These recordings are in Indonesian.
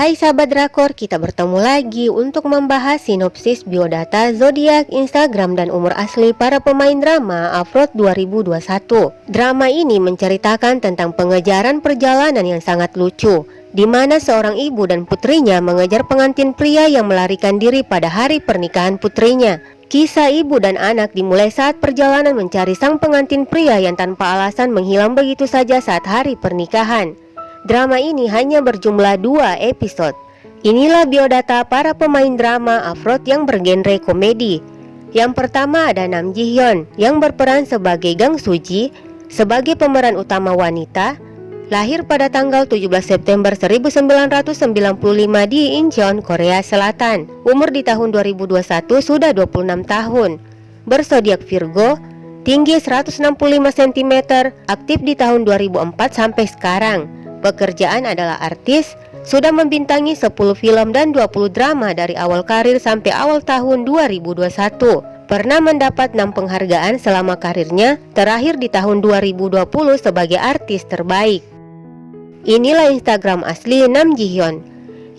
Hai sahabat drakor, kita bertemu lagi untuk membahas sinopsis biodata, zodiak, Instagram, dan umur asli para pemain drama Afrod 2021. Drama ini menceritakan tentang pengejaran perjalanan yang sangat lucu, di mana seorang ibu dan putrinya mengejar pengantin pria yang melarikan diri pada hari pernikahan putrinya. Kisah ibu dan anak dimulai saat perjalanan mencari sang pengantin pria yang tanpa alasan menghilang begitu saja saat hari pernikahan. Drama ini hanya berjumlah dua episode. Inilah biodata para pemain drama Afrod yang bergenre komedi. Yang pertama ada Nam Ji Hyun yang berperan sebagai Gang Suji sebagai pemeran utama wanita. Lahir pada tanggal 17 September 1995 di Incheon, Korea Selatan. Umur di tahun 2021 sudah 26 tahun. Bersodiak Virgo, tinggi 165 cm, aktif di tahun 2004 sampai sekarang. Pekerjaan adalah artis, sudah membintangi 10 film dan 20 drama dari awal karir sampai awal tahun 2021. Pernah mendapat 6 penghargaan selama karirnya, terakhir di tahun 2020 sebagai artis terbaik. Inilah Instagram asli Nam Ji Hyun.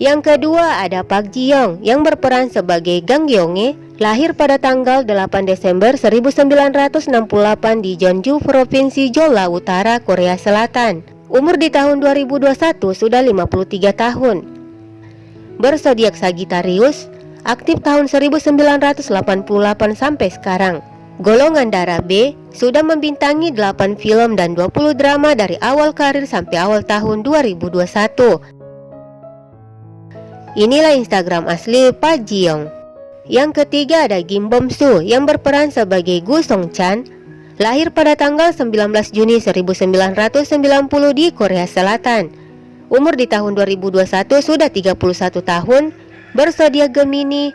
Yang kedua ada Park Ji Young yang berperan sebagai Gang Gyeonge, lahir pada tanggal 8 Desember 1968 di Jeonju, Provinsi Jeolla Utara, Korea Selatan. Umur di tahun 2021 sudah 53 tahun. Bersodiak Sagittarius, aktif tahun 1988 sampai sekarang. Golongan darah B sudah membintangi 8 film dan 20 drama dari awal karir sampai awal tahun 2021. Inilah Instagram asli Pak Jiong. Yang ketiga ada Kim Bom Soo yang berperan sebagai Gu Song Chan Lahir pada tanggal 19 Juni 1990 di Korea Selatan. Umur di tahun 2021 sudah 31 tahun, bersedia Gemini,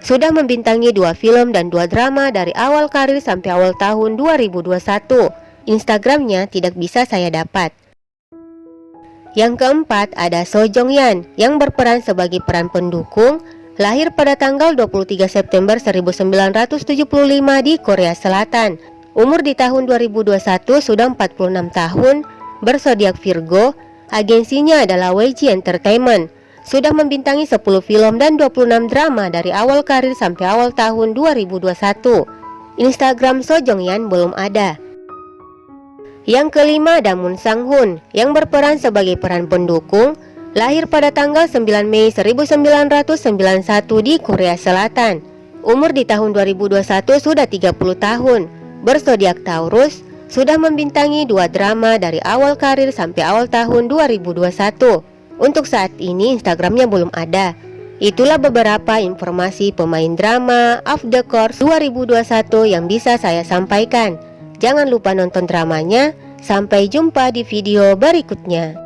sudah membintangi dua film dan dua drama dari awal karir sampai awal tahun 2021. Instagramnya tidak bisa saya dapat. Yang keempat ada So Jong Yan yang berperan sebagai peran pendukung lahir pada tanggal 23 September 1975 di Korea Selatan Umur di tahun 2021 sudah 46 tahun, bersodiak Virgo, agensinya adalah YG Entertainment. Sudah membintangi 10 film dan 26 drama dari awal karir sampai awal tahun 2021. Instagram Sojong Yan belum ada. Yang kelima ada Moon Sang Hoon yang berperan sebagai peran pendukung lahir pada tanggal 9 Mei 1991 di Korea Selatan. Umur di tahun 2021 sudah 30 tahun bersodiak Taurus, sudah membintangi dua drama dari awal karir sampai awal tahun 2021. Untuk saat ini Instagramnya belum ada. Itulah beberapa informasi pemain drama Off the Course 2021 yang bisa saya sampaikan. Jangan lupa nonton dramanya. Sampai jumpa di video berikutnya.